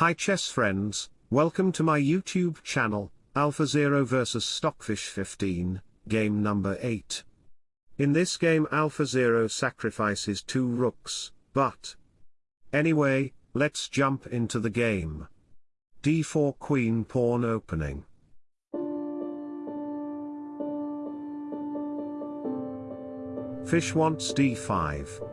Hi chess friends, welcome to my YouTube channel, Alpha Zero vs Stockfish 15, game number 8. In this game Alpha Zero sacrifices two rooks, but... Anyway, let's jump into the game. d4 queen pawn opening. Fish wants d5.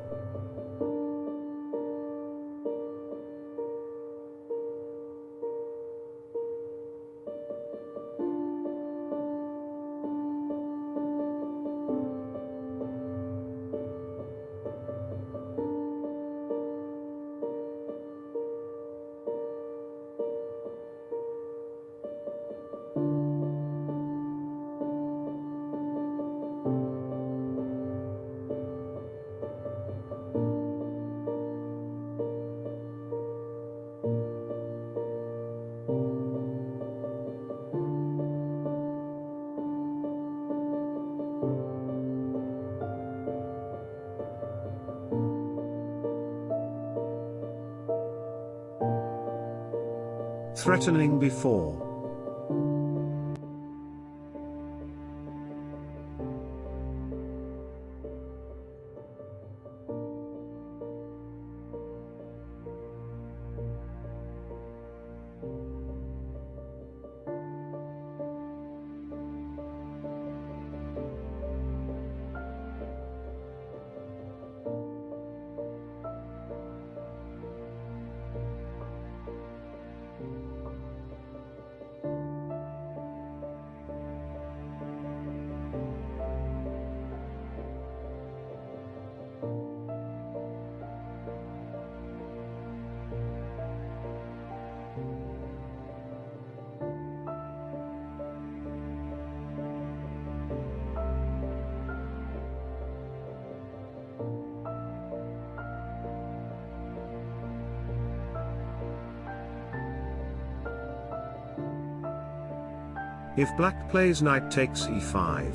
Threatening before. If black plays knight takes e5.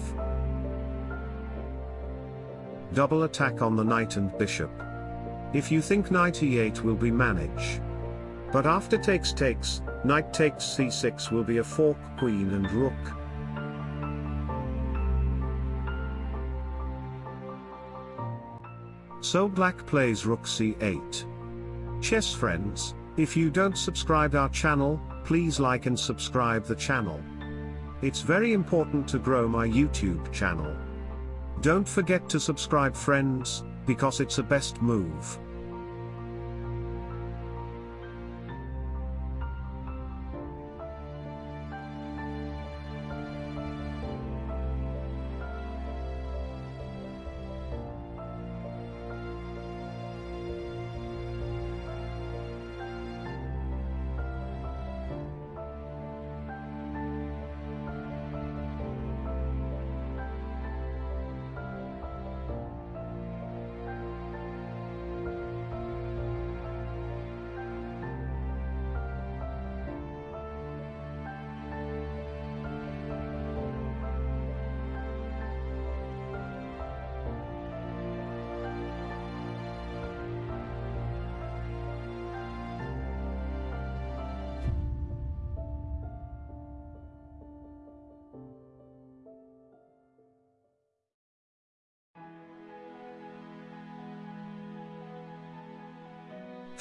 Double attack on the knight and bishop. If you think knight e8 will be manage. But after takes takes, knight takes c6 will be a fork queen and rook. So black plays rook c8. Chess friends, if you don't subscribe our channel, please like and subscribe the channel. It's very important to grow my YouTube channel. Don't forget to subscribe friends, because it's a best move.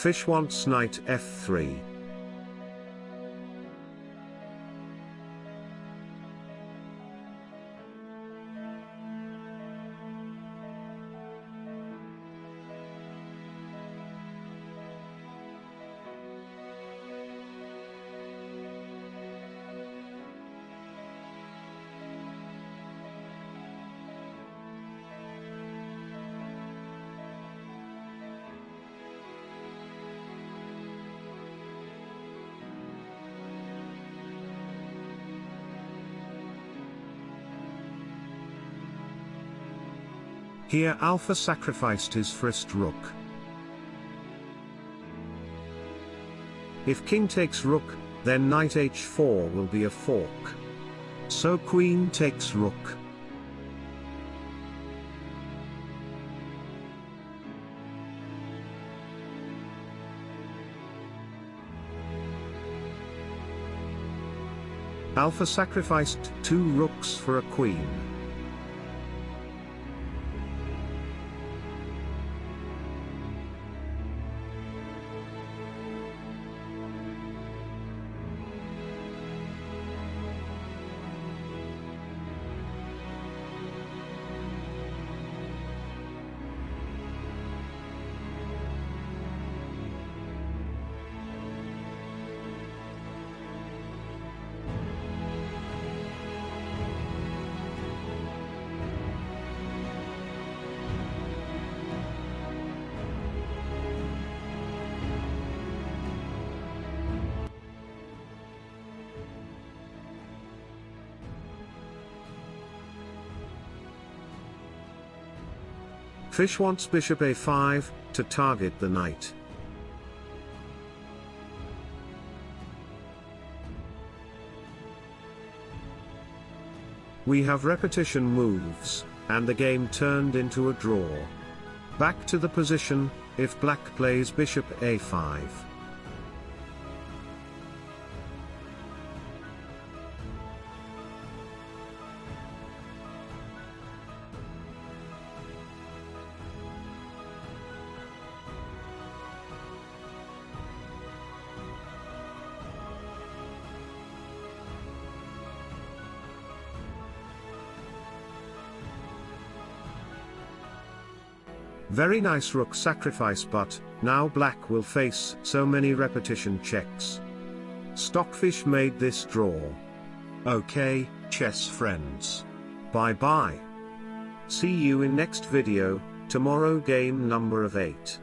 Fish wants knight f3. Here Alpha sacrificed his first rook. If king takes rook, then knight h4 will be a fork. So queen takes rook. Alpha sacrificed two rooks for a queen. Fish wants bishop a5, to target the knight. We have repetition moves, and the game turned into a draw. Back to the position, if black plays bishop a5. Very nice rook sacrifice but, now black will face so many repetition checks. Stockfish made this draw. Okay, chess friends. Bye bye. See you in next video, tomorrow game number of 8.